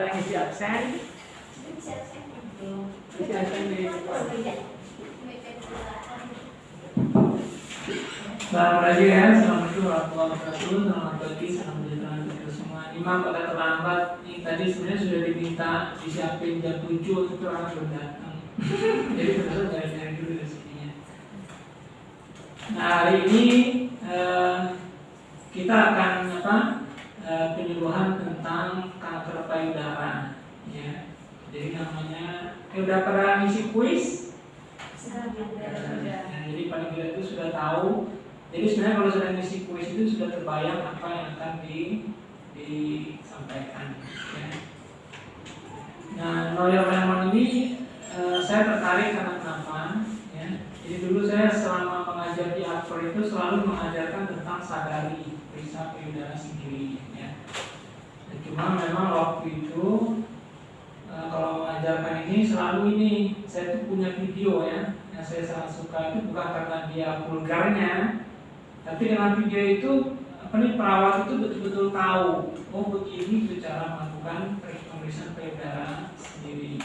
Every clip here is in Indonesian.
saudara ngisi absen ngisi absen di pagi ya, Assalamualaikum warahmatullahi wabarakatuh. Selamat pagi, salam sejahtera untuk semua. Imam pada terlambat. Ini tadi sebenarnya sudah diminta disiapin jam 7 Itu orang belum datang. Jadi profesor nyari-nyari dulu rezekinya Nah hari ini eh, Kita akan apa eh, Penyuluhan tentang kanker payudara ya. Jadi namanya eh, Udah pernah ngisi kuis? Nah, jadi paling tidak itu sudah tahu jadi sebenarnya kalau sudah ngisi kuis itu sudah terbayang apa yang akan di, disampaikan. Ya. Nah, Lawyer Lemon ini uh, saya tertarik karena kenapa? Ya. Jadi dulu saya selama mengajar di Akpor itu selalu mengajarkan tentang sadari periksa payudara sendiri. Cuma memang waktu itu uh, kalau mengajarkan ini selalu ini saya tuh punya video ya yang saya sangat suka itu bukan karena dia vulgarnya tapi dengan video itu apa nih perawat itu betul-betul tahu oh begini itu cara melakukan pemeriksaan payudara sendiri.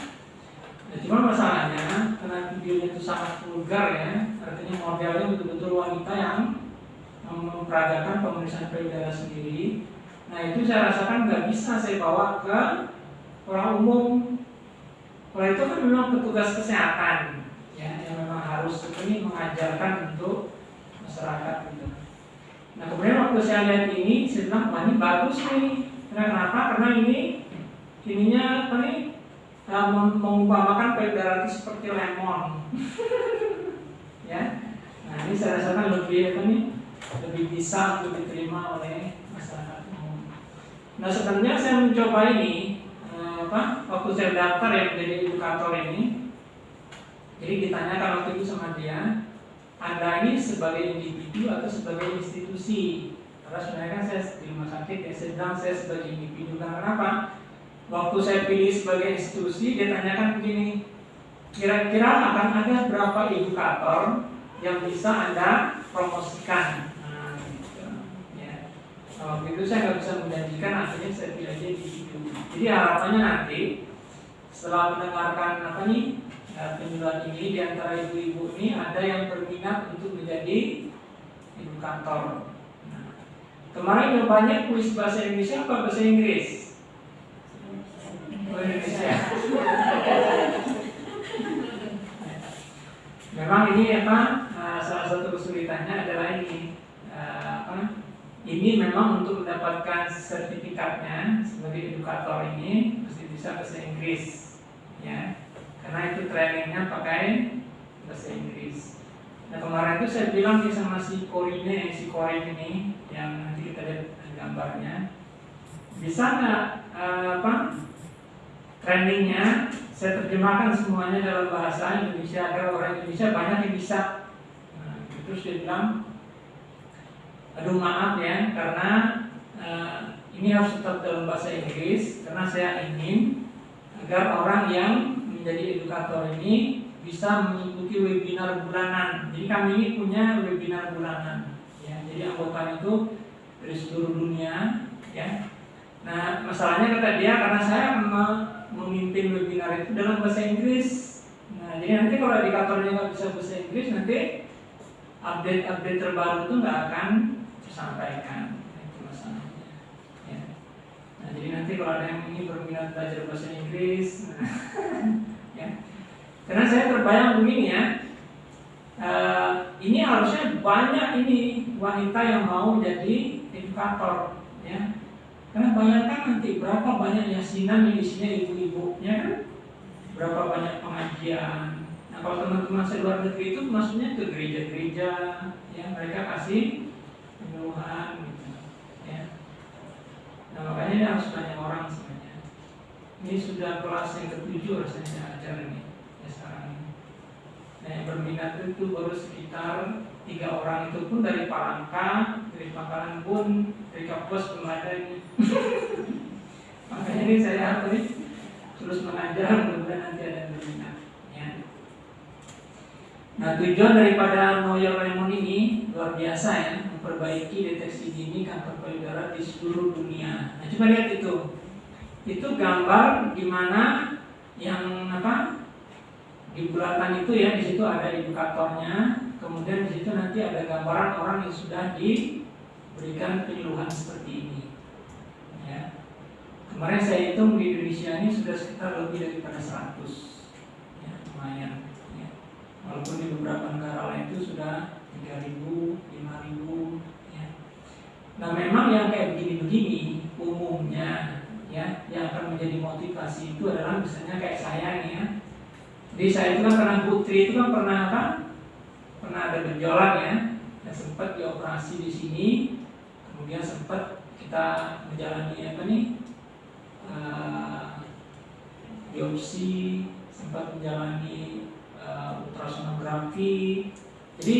Nah, cuma masalahnya karena videonya itu sangat vulgar ya, artinya modelnya betul-betul wanita yang memperagakan pemeriksaan payudara sendiri. Nah itu saya rasakan nggak bisa saya bawa ke orang umum. Kalau itu kan memang petugas kesehatan ya yang memang harus ini mengajarkan untuk masyarakat gitu. Nah kemudian waktu saya lihat ini, saya bilang wah ini bagus nih. Karena kenapa? Karena ini ininya apa nih? Uh, mengumpamakan itu seperti lemon. ya. Nah ini saya rasakan lebih apa nih? Lebih bisa untuk diterima oleh masyarakat. Nah sebenarnya saya mencoba ini uh, apa? Waktu saya daftar ya menjadi edukator ini, jadi ditanyakan waktu itu sama dia, anda ini sebagai individu atau sebagai institusi? Karena sebenarnya kan saya di rumah sakit ya sedang saya sebagai individu. Karena kenapa? Waktu saya pilih sebagai institusi dia tanyakan begini kira-kira akan ada berapa edukator yang bisa anda promosikan waktu itu saya nggak bisa menjanjikan akhirnya saya pilih aja individu jadi harapannya nanti setelah mendengarkan apa nih Nah, penyuluhan ini di antara ibu-ibu ini ada yang berminat untuk menjadi ibu kantor. Nah, kemarin yang banyak kuis bahasa Indonesia apa bahasa Inggris? Oh, Indonesia. Memang ini apa? Nah, salah satu kesulitannya adalah ini uh, apa? Ini memang untuk mendapatkan sertifikatnya sebagai edukator ini mesti bisa bahasa Inggris, ya karena itu trainingnya pakai bahasa Inggris. Nah kemarin itu saya bilang nih sama si Korine, si Korin ini yang nanti kita lihat gambarnya, bisa nggak uh, apa trainingnya saya terjemahkan semuanya dalam bahasa Indonesia agar orang Indonesia banyak yang bisa. Nah, terus dia bilang, aduh maaf ya karena uh, ini harus tetap dalam bahasa Inggris karena saya ingin agar orang yang menjadi edukator ini bisa mengikuti webinar bulanan. Jadi kami ini punya webinar bulanan. Ya, jadi anggota itu dari seluruh dunia. Ya. Nah, masalahnya kata dia karena saya memimpin webinar itu dalam bahasa Inggris. Nah, jadi nanti kalau edukatornya nggak bisa bahasa Inggris, nanti update-update terbaru itu nggak akan tersampaikan. Itu masalahnya. Ya. Nah, jadi nanti kalau ada yang ingin berminat belajar bahasa Inggris, ya. Karena saya terbayang begini ya, uh, ini harusnya banyak ini wanita yang mau jadi edukator, ya. Karena bayangkan nanti berapa banyak yasinan yang isinya ibu-ibu, ya kan? Berapa banyak pengajian. Nah kalau teman-teman saya luar negeri itu maksudnya ke gereja-gereja, ya mereka kasih penyuluhan. Ini harus banyak orang ini sudah kelas yang ketujuh rasanya saya ajar ini ya sekarang ini. Nah yang berminat itu baru sekitar tiga orang itu pun dari Palangka, dari Pangkalan pun, dari Kapus belum ada ini. Makanya ini saya nih terus mengajar mudah-mudahan nanti ada yang berminat. Ya. Nah tujuan daripada Know Your Lemon ini luar biasa ya memperbaiki deteksi dini kanker payudara di seluruh dunia. Nah coba lihat itu. Itu gambar di mana yang apa? Di bulatan itu ya di situ ada edukatornya kemudian di situ nanti ada gambaran orang yang sudah diberikan penyuluhan seperti ini. Ya. Kemarin saya hitung di Indonesia ini sudah sekitar lebih daripada 100 ya lumayan ya. walaupun di beberapa negara lain itu sudah 3000 5000 ya nah memang yang kayak begini-begini umumnya ya yang akan menjadi motivasi itu adalah misalnya kayak saya nih ya. Jadi saya itu kan pernah putri itu kan pernah apa? Pernah ada gejolak ya. Ya sempat dioperasi di sini. Kemudian sempat kita menjalani apa nih? Uh, biopsi sempat menjalani uh, ultrasonografi. Jadi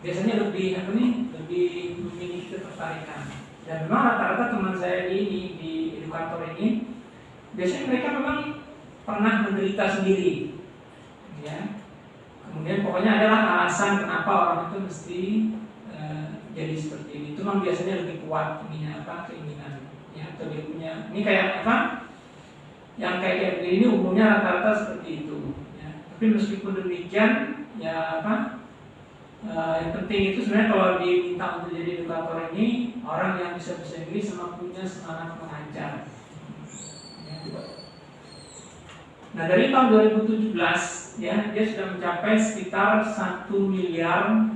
biasanya lebih apa nih? Lebih memiliki ketertarikan. Dan memang rata-rata teman saya ini di edukator ini biasanya mereka memang pernah menderita sendiri ya kemudian pokoknya adalah alasan kenapa orang itu mesti uh, jadi seperti ini itu memang biasanya lebih kuat ini apa keinginan ya atau dia punya ini kayak apa yang kayak kayak begini umumnya rata-rata seperti itu ya. tapi meskipun demikian ya apa Uh, yang penting itu sebenarnya kalau diminta untuk jadi edukator ini orang yang bisa bahasa Inggris sama punya semangat mengajar. Nah dari tahun 2017 ya dia sudah mencapai sekitar satu miliar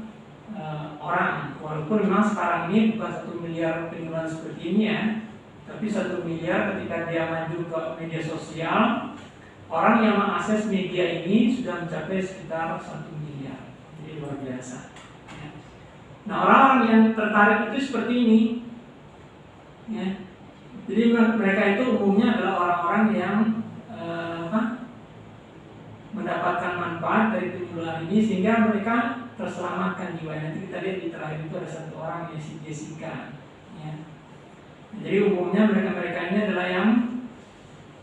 uh, orang. Walaupun memang sekarang ini bukan satu miliar penyuluhan seperti ini ya, tapi satu miliar ketika dia maju ke media sosial orang yang mengakses media ini sudah mencapai sekitar satu luar biasa. Ya. Nah orang yang tertarik itu seperti ini. Ya. Jadi mereka itu umumnya adalah orang-orang yang eh, apa, mendapatkan manfaat dari penyuluhan ini sehingga mereka terselamatkan jiwa. Nanti kita lihat di terakhir itu ada satu orang yaitu Jessica. Ya. Jadi umumnya mereka-mereka ini adalah yang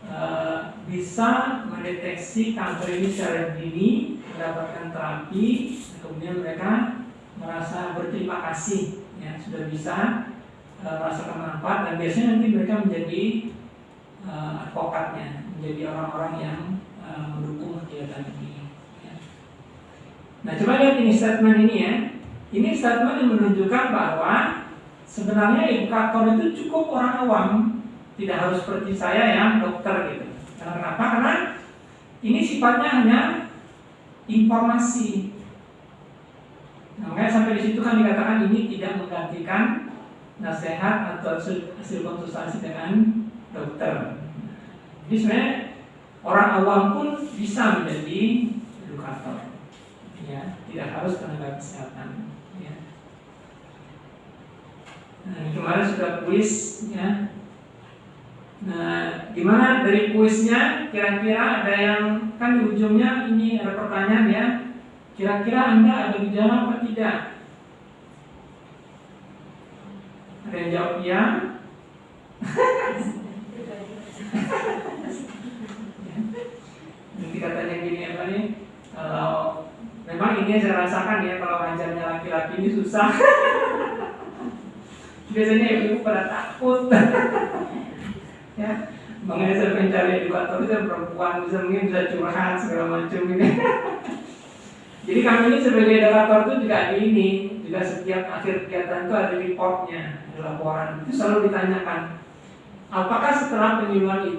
uh, bisa mendeteksi kanker ini secara dini, mendapatkan terapi, kemudian mereka merasa berterima kasih ya sudah bisa uh, merasakan manfaat dan biasanya nanti mereka menjadi uh, advokatnya menjadi orang-orang yang uh, mendukung kegiatan ini ya. nah coba lihat ini statement ini ya. Ini statement yang menunjukkan bahwa sebenarnya edukator itu cukup orang awam tidak harus seperti saya yang dokter gitu. Karena kenapa? Karena ini sifatnya hanya informasi. Nah, makanya sampai di situ kan dikatakan ini tidak menggantikan nasihat atau hasil, hasil konsultasi dengan dokter. Jadi sebenarnya orang awam pun bisa menjadi edukator, ya tidak harus tenaga kesehatan. Ya. Nah, kemarin sudah kuis, ya. Nah, gimana dari kuisnya? Kira-kira ada yang kan di ujungnya ini ada pertanyaan ya Kira-kira Anda ada gejala apa tidak? Ada yang jawab iya? Nanti katanya gini apa nih? Kalau memang ini saya rasakan ya kalau ngajarnya laki-laki ini susah. Biasanya ibu pada takut. ya, makanya saya mencari edukator itu perempuan bisa mungkin bisa curhat segala macam ini. Jadi kami ini sebagai edukator itu juga ini, juga setiap akhir kegiatan itu ada reportnya, laporan. Itu selalu ditanyakan, apakah setelah penyuluhan itu